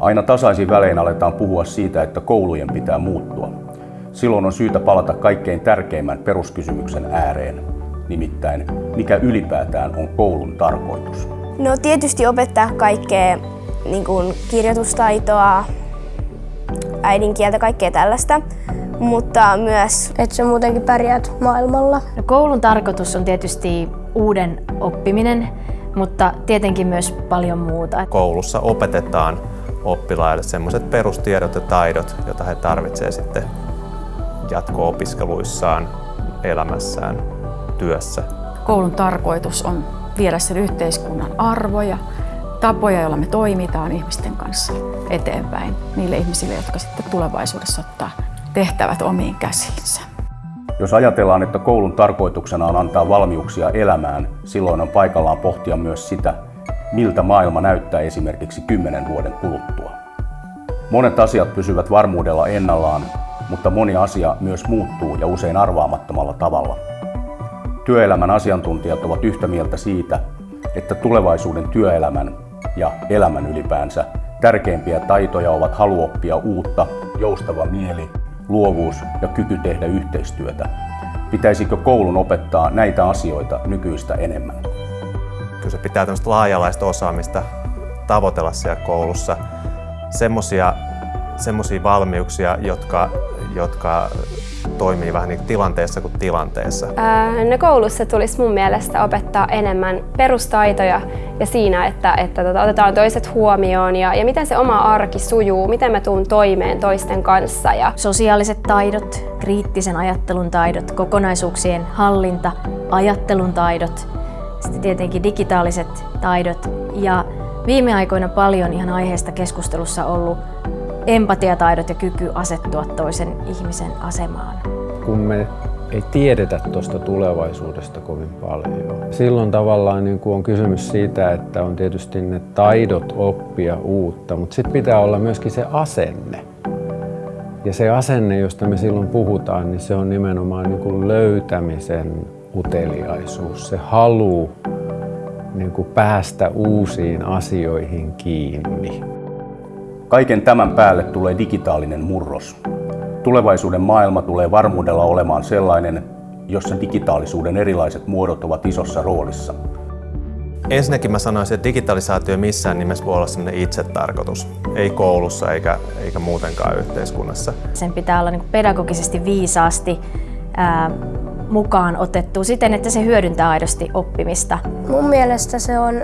Aina tasaisin välein aletaan puhua siitä, että koulujen pitää muuttua. Silloin on syytä palata kaikkein tärkeimmän peruskysymyksen ääreen, nimittäin mikä ylipäätään on koulun tarkoitus. No tietysti opettaa kaikkea niin kuin kirjoitustaitoa, äidinkieltä, kaikkea tällaista, mutta myös, että sä muutenkin pärjäät maailmalla. No, koulun tarkoitus on tietysti uuden oppiminen, mutta tietenkin myös paljon muuta. Koulussa opetetaan oppilaille sellaiset perustiedot ja taidot, joita he tarvitsevat sitten jatko-opiskeluissaan, elämässään, työssä. Koulun tarkoitus on viedä sen yhteiskunnan arvoja, tapoja, joilla me toimitaan ihmisten kanssa eteenpäin niille ihmisille, jotka sitten tulevaisuudessa ottaa tehtävät omiin käsiinsä. Jos ajatellaan, että koulun tarkoituksena on antaa valmiuksia elämään, silloin on paikallaan pohtia myös sitä, miltä maailma näyttää esimerkiksi kymmenen vuoden kuluttua. Monet asiat pysyvät varmuudella ennallaan, mutta moni asia myös muuttuu ja usein arvaamattomalla tavalla. Työelämän asiantuntijat ovat yhtä mieltä siitä, että tulevaisuuden työelämän ja elämän ylipäänsä tärkeimpiä taitoja ovat halu oppia uutta, joustava mieli, luovuus ja kyky tehdä yhteistyötä. Pitäisikö koulun opettaa näitä asioita nykyistä enemmän? Kyllä se pitää tämmöistä laajalaista osaamista tavoitella siellä koulussa. Semmoisia valmiuksia, jotka, jotka toimii vähän niin tilanteessa kuin tilanteessa? Ää, no koulussa tulisi mun mielestä opettaa enemmän perustaitoja ja siinä, että, että tota, otetaan toiset huomioon ja, ja miten se oma arki sujuu, miten mä tuun toimeen toisten kanssa. Ja... Sosiaaliset taidot, kriittisen ajattelun taidot, kokonaisuuksien hallinta, ajattelun taidot, sitten tietenkin digitaaliset taidot ja viime aikoina paljon ihan aiheesta keskustelussa ollut empatiataidot ja kyky asettua toisen ihmisen asemaan. Kun me ei tiedetä tuosta tulevaisuudesta kovin paljon. Silloin tavallaan niin on kysymys siitä, että on tietysti ne taidot oppia uutta, mutta sitten pitää olla myöskin se asenne. Ja se asenne, josta me silloin puhutaan, niin se on nimenomaan niin löytämisen uteliaisuus, se halu niin kuin päästä uusiin asioihin kiinni. Kaiken tämän päälle tulee digitaalinen murros. Tulevaisuuden maailma tulee varmuudella olemaan sellainen, jossa digitaalisuuden erilaiset muodot ovat isossa roolissa. Ensinnäkin mä sanoisin, että digitalisaatio missään nimessä voi olla sellainen itsetarkoitus. Ei koulussa eikä, eikä muutenkaan yhteiskunnassa. Sen pitää olla niin pedagogisesti viisaasti ää, mukaan otettu siten, että se hyödyntää aidosti oppimista. Mun mielestä se on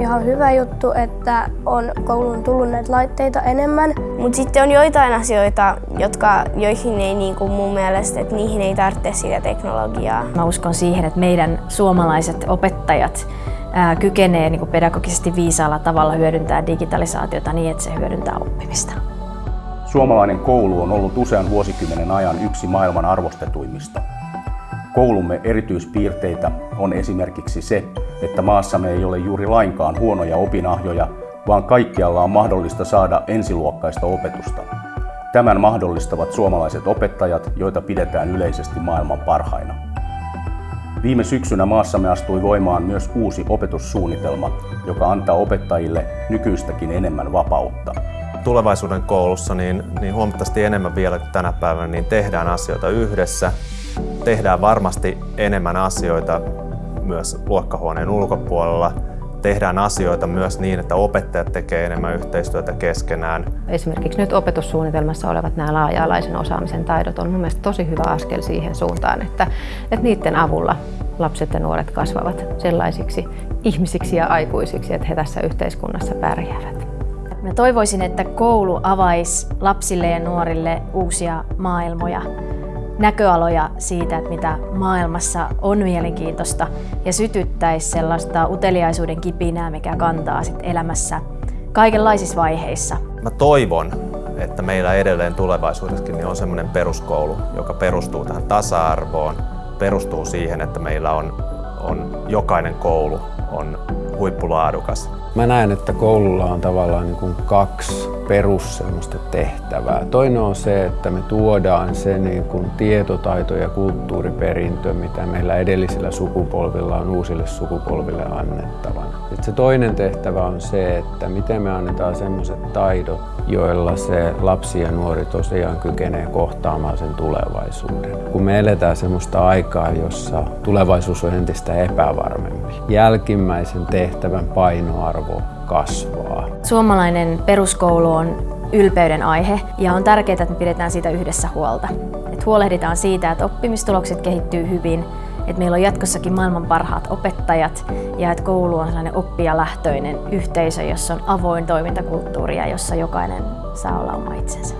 ihan hyvä juttu, että on kouluun tullut näitä laitteita enemmän. Mutta sitten on joitain asioita, jotka, joihin ei niin kuin mun mielestä, että niihin ei tarvitse sitä teknologiaa. Mä uskon siihen, että meidän suomalaiset opettajat ää, kykenee niin kuin pedagogisesti viisaalla tavalla hyödyntää digitalisaatiota niin, että se hyödyntää oppimista. Suomalainen koulu on ollut usean vuosikymmenen ajan yksi maailman arvostetuimmista. Koulumme erityispiirteitä on esimerkiksi se, että maassamme ei ole juuri lainkaan huonoja opinahjoja, vaan kaikkialla on mahdollista saada ensiluokkaista opetusta. Tämän mahdollistavat suomalaiset opettajat, joita pidetään yleisesti maailman parhaina. Viime syksynä maassamme astui voimaan myös uusi opetussuunnitelma, joka antaa opettajille nykyistäkin enemmän vapautta. Tulevaisuuden koulussa niin, niin huomattavasti enemmän vielä kuin tänä päivänä niin tehdään asioita yhdessä. Tehdään varmasti enemmän asioita myös luokkahuoneen ulkopuolella. Tehdään asioita myös niin, että opettajat tekevät enemmän yhteistyötä keskenään. Esimerkiksi nyt opetussuunnitelmassa olevat nämä laaja-alaisen osaamisen taidot on mun mielestä tosi hyvä askel siihen suuntaan, että, että niiden avulla lapset ja nuoret kasvavat sellaisiksi ihmisiksi ja aikuisiksi, että he tässä yhteiskunnassa pärjäävät. Mä toivoisin, että koulu avaisi lapsille ja nuorille uusia maailmoja näköaloja siitä, että mitä maailmassa on mielenkiintoista ja sytyttäisi sellaista uteliaisuuden kipinää, mikä kantaa sit elämässä kaikenlaisissa vaiheissa. Mä toivon, että meillä edelleen tulevaisuudessakin niin on semmoinen peruskoulu, joka perustuu tähän tasa-arvoon, perustuu siihen, että meillä on, on jokainen koulu on huippulaadukas. Mä näen, että koululla on tavallaan niin kuin kaksi perus semmoista tehtävää. Toinen on se, että me tuodaan se niin kuin tietotaito- ja kulttuuriperintö, mitä meillä edellisillä sukupolvilla on uusille sukupolville annettavana. Sitten se toinen tehtävä on se, että miten me annetaan semmoiset taidot, joilla se lapsi ja nuori tosiaan kykenee kohtaamaan sen tulevaisuuden. Kun me eletään semmoista aikaa, jossa tulevaisuus on entistä epävarmempi, jälkimmäisen tehtävän painoarvo kasvaa. Suomalainen peruskoulu on ylpeyden aihe ja on tärkeää, että me pidetään siitä yhdessä huolta. Et huolehditaan siitä, että oppimistulokset kehittyy hyvin, että meillä on jatkossakin maailman parhaat opettajat ja että koulu on sellainen oppijalähtöinen yhteisö, jossa on avoin toimintakulttuuri ja jossa jokainen saa olla oma itsensä.